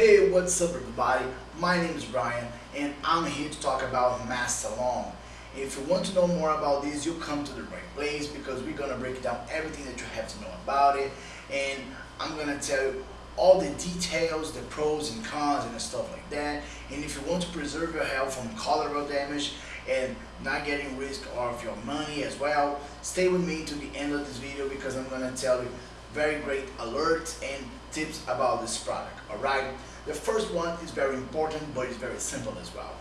Hey, what's up everybody? My name is Brian and I'm here to talk about Masstalon. If you want to know more about this, you come to the right place because we're gonna break down everything that you have to know about it and I'm gonna tell you all the details, the pros and cons and stuff like that. And if you want to preserve your health from collateral damage and not getting risk of your money as well, stay with me to the end of this video because I'm gonna tell you very great alerts and tips about this product, alright? The first one is very important, but it's very simple as well.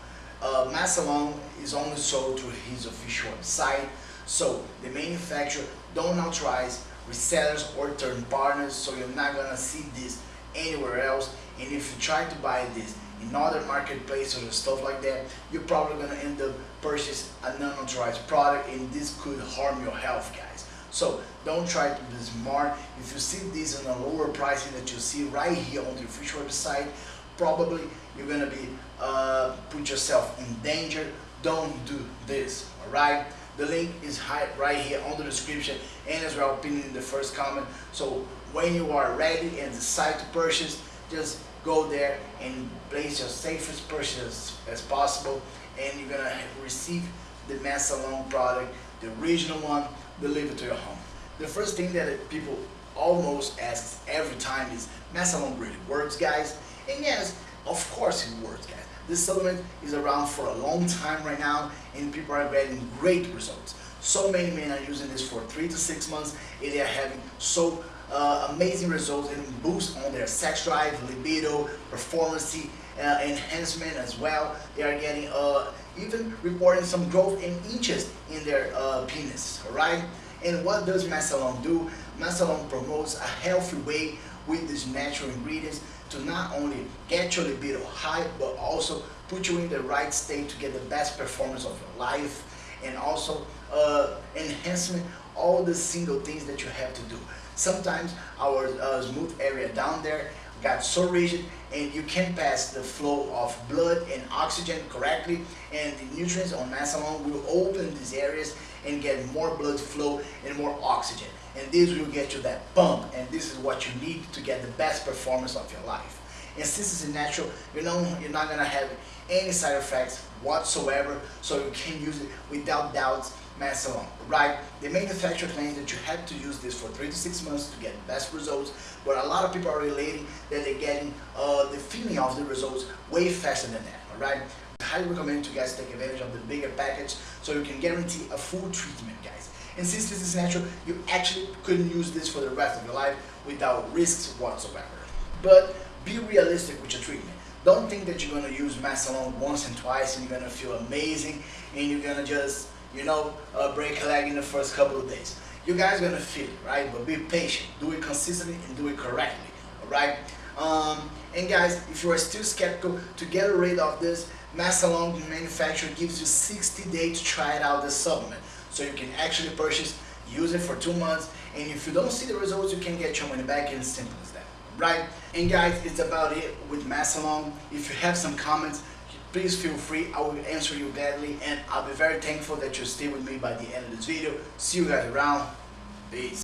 Uh, Masstalon is only sold through his official website, so the manufacturer don't authorize resellers or third partners, so you're not gonna see this anywhere else. And if you try to buy this in other marketplaces or stuff like that, you're probably gonna end up purchasing a non-authorized product, and this could harm your health, guys. So don't try to be smart. If you see this in a lower pricing that you see right here on the official website, probably you're gonna be uh, put yourself in danger. Don't do this, all right? The link is right here on the description and as well pinned in the first comment. So when you are ready and decide to purchase, just go there and place your safest purchase as possible and you're gonna receive the Masstalon product, the original one, delivered to your home. The first thing that people almost ask every time is, Masstalon really works, guys? And yes, of course it works, guys. This supplement is around for a long time right now, and people are getting great results. So many men are using this for three to six months, and they are having so uh, amazing results and boost on their sex drive, libido, performance, uh, enhancement as well. They are getting uh, even reporting some growth in inches in their uh, penis, alright? And what does Masstalon do? Masstalon promotes a healthy way with these natural ingredients to not only get your libido high, but also put you in the right state to get the best performance of your life and also uh, enhancement all the single things that you have to do. Sometimes our uh, smooth area down there got so rigid and you can't pass the flow of blood and oxygen correctly and the nutrients on Masstalon will open these areas and get more blood flow and more oxygen. And this will get you that pump and this is what you need to get the best performance of your life and since it's natural you know you're not gonna have any side effects whatsoever so you can use it without doubts Masstalon, right? The manufacturer claims that you have to use this for three to six months to get the best results, but a lot of people are relating that they're getting uh, the feeling of the results way faster than that, all right? I highly recommend you guys take advantage of the bigger package so you can guarantee a full treatment, guys. And since this is natural, you actually couldn't use this for the rest of your life without risks whatsoever. But be realistic with your treatment. Don't think that you're going to use Masstalon once and twice and you're going to feel amazing and you're going to just you know, uh, break a leg in the first couple of days. You guys are gonna feel it, right? But be patient, do it consistently and do it correctly, all right? Um, and guys, if you are still skeptical to get rid of this, Masstalon manufacturer gives you 60 days to try it out the supplement. So you can actually purchase, use it for two months, and if you don't see the results, you can get your money back and simple as that, right? And guys, it's about it with Masstalon. If you have some comments, please feel free. I will answer you gladly and I'll be very thankful that you stay with me by the end of this video. See you guys around. Peace.